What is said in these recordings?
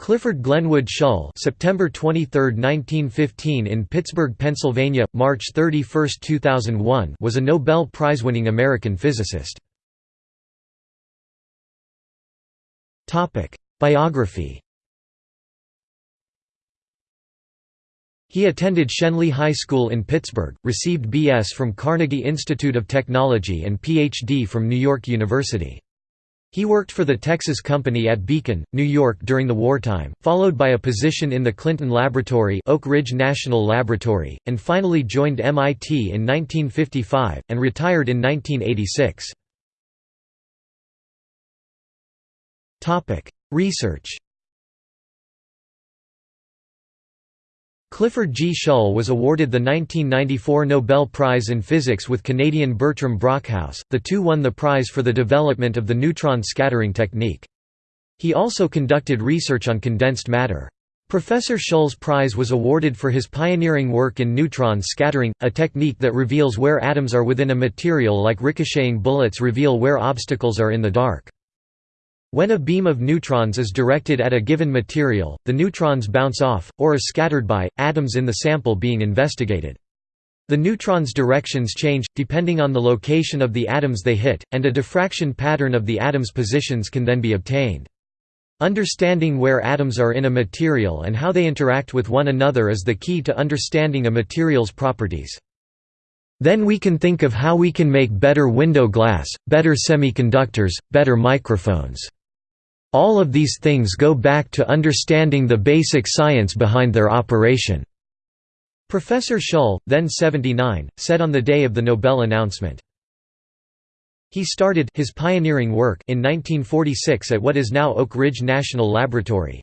Clifford Glenwood Shull September 23, 1915 in Pittsburgh, Pennsylvania, March 31, 2001 was a Nobel Prize-winning American physicist. Biography He attended Schenley High School in Pittsburgh, received B.S. from Carnegie Institute of Technology and Ph.D. from New York University. He worked for the Texas Company at Beacon, New York during the wartime, followed by a position in the Clinton Laboratory Oak Ridge National Laboratory, and finally joined MIT in 1955, and retired in 1986. Research Clifford G. Shull was awarded the 1994 Nobel Prize in Physics with Canadian Bertram Brockhouse, the two won the prize for the development of the neutron scattering technique. He also conducted research on condensed matter. Professor Shull's prize was awarded for his pioneering work in neutron scattering, a technique that reveals where atoms are within a material like ricocheting bullets reveal where obstacles are in the dark. When a beam of neutrons is directed at a given material, the neutrons bounce off, or are scattered by, atoms in the sample being investigated. The neutrons' directions change, depending on the location of the atoms they hit, and a diffraction pattern of the atoms' positions can then be obtained. Understanding where atoms are in a material and how they interact with one another is the key to understanding a material's properties. Then we can think of how we can make better window glass, better semiconductors, better microphones. All of these things go back to understanding the basic science behind their operation." Professor Shull, then 79, said on the day of the Nobel announcement. He started his pioneering work in 1946 at what is now Oak Ridge National Laboratory.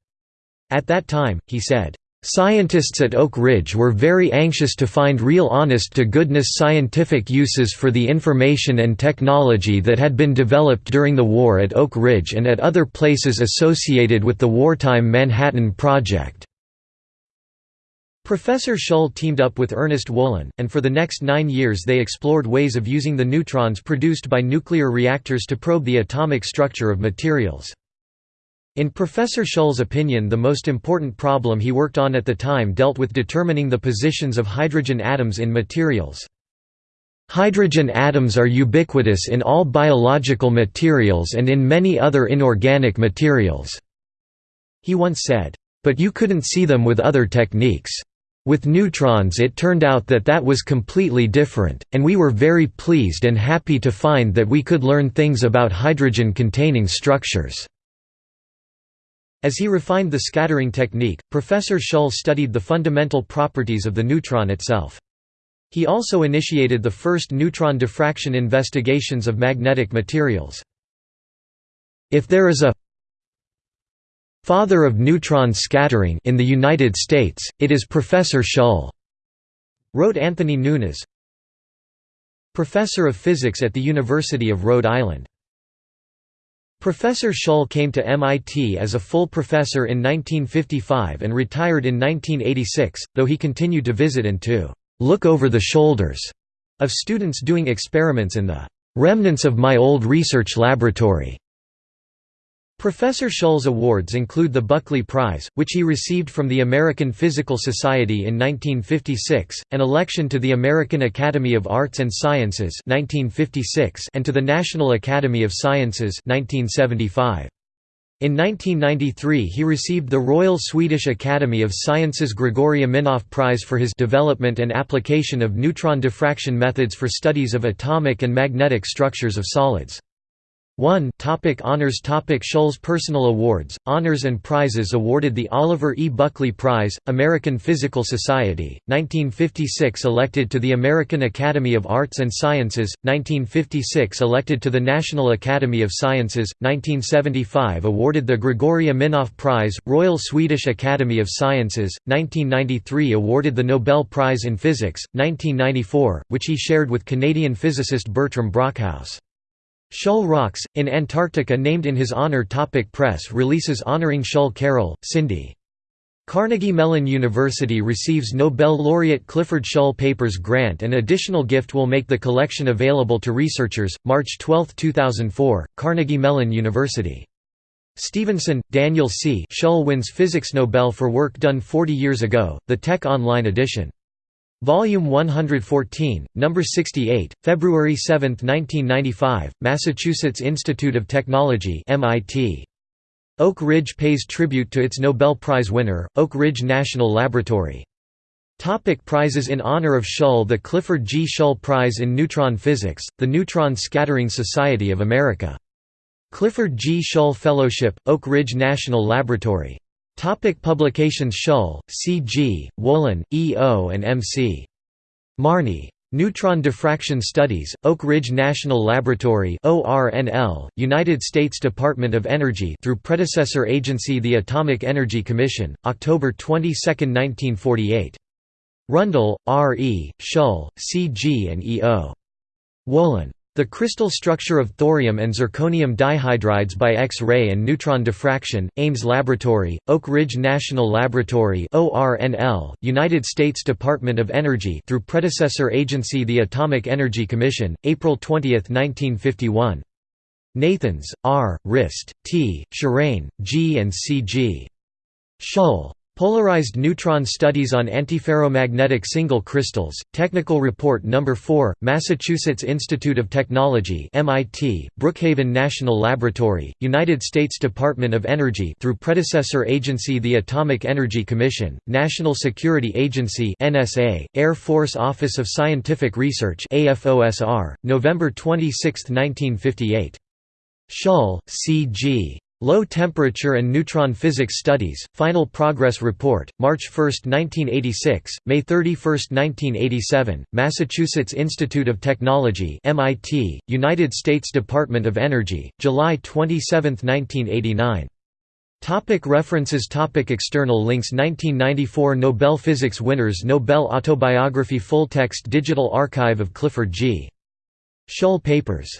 At that time, he said, Scientists at Oak Ridge were very anxious to find real honest-to-goodness scientific uses for the information and technology that had been developed during the war at Oak Ridge and at other places associated with the wartime Manhattan Project. Professor Shull teamed up with Ernest Wollan, and for the next nine years they explored ways of using the neutrons produced by nuclear reactors to probe the atomic structure of materials. In Professor Shull's opinion the most important problem he worked on at the time dealt with determining the positions of hydrogen atoms in materials. Hydrogen atoms are ubiquitous in all biological materials and in many other inorganic materials." He once said, "...but you couldn't see them with other techniques. With neutrons it turned out that that was completely different, and we were very pleased and happy to find that we could learn things about hydrogen-containing structures." As he refined the scattering technique, Professor Shull studied the fundamental properties of the neutron itself. He also initiated the first neutron diffraction investigations of magnetic materials. If there is a father of neutron scattering in the United States, it is Professor Shull, wrote Anthony Nunes, professor of physics at the University of Rhode Island. Professor Shull came to MIT as a full professor in 1955 and retired in 1986, though he continued to visit and to «look over the shoulders» of students doing experiments in the «remnants of my old research laboratory». Professor Shull's awards include the Buckley Prize, which he received from the American Physical Society in 1956, an election to the American Academy of Arts and Sciences 1956 and to the National Academy of Sciences 1975. In 1993 he received the Royal Swedish Academy of Sciences Gregory Aminoff Prize for his development and application of neutron diffraction methods for studies of atomic and magnetic structures of solids. 1 topic Honors topic Shull's personal awards, honors and prizes awarded the Oliver E. Buckley Prize, American Physical Society, 1956 elected to the American Academy of Arts and Sciences, 1956 elected to the National Academy of Sciences, 1975 awarded the Grigory Aminoff Prize, Royal Swedish Academy of Sciences, 1993 awarded the Nobel Prize in Physics, 1994, which he shared with Canadian physicist Bertram Brockhouse. Shull Rocks, in Antarctica named in his honor Topic Press releases honoring Shull Carroll, Cindy. Carnegie Mellon University receives Nobel laureate Clifford Shull Papers grant and additional gift will make the collection available to researchers, March 12, 2004, Carnegie Mellon University. Stevenson, Daniel C. Shull wins Physics Nobel for work done 40 years ago, the Tech Online edition. Volume 114, Number 68, February 7, 1995, Massachusetts Institute of Technology MIT. Oak Ridge pays tribute to its Nobel Prize winner, Oak Ridge National Laboratory. Topic prizes in honor of Shull The Clifford G. Shull Prize in Neutron Physics, the Neutron Scattering Society of America. Clifford G. Shull Fellowship, Oak Ridge National Laboratory. Topic publications Shull, C. G., Wollan, E. O. and M. C. Marney. Neutron Diffraction Studies, Oak Ridge National Laboratory ORNL, United States Department of Energy through predecessor agency the Atomic Energy Commission, October 22, 1948. Rundle, R. E., Shull, C. G. and E. O. Wollan. The crystal structure of thorium and zirconium dihydrides by X-ray and neutron diffraction, Ames Laboratory, Oak Ridge National Laboratory ORNL, United States Department of Energy through predecessor agency the Atomic Energy Commission, April 20, 1951. Nathans, R., Rist, T., Shirane, G. and C. G. Shull. Polarized Neutron Studies on Antiferromagnetic Single Crystals, Technical Report No. 4, Massachusetts Institute of Technology MIT, Brookhaven National Laboratory, United States Department of Energy through predecessor agency the Atomic Energy Commission, National Security Agency NSA, Air Force Office of Scientific Research AFOSR, November 26, 1958. Shull, C.G. Low Temperature and Neutron Physics Studies, Final Progress Report, March 1, 1986, May 31, 1987, Massachusetts Institute of Technology MIT, United States Department of Energy, July 27, 1989. Topic references Topic External links 1994 Nobel Physics winners Nobel Autobiography Full text Digital archive of Clifford G. Shull papers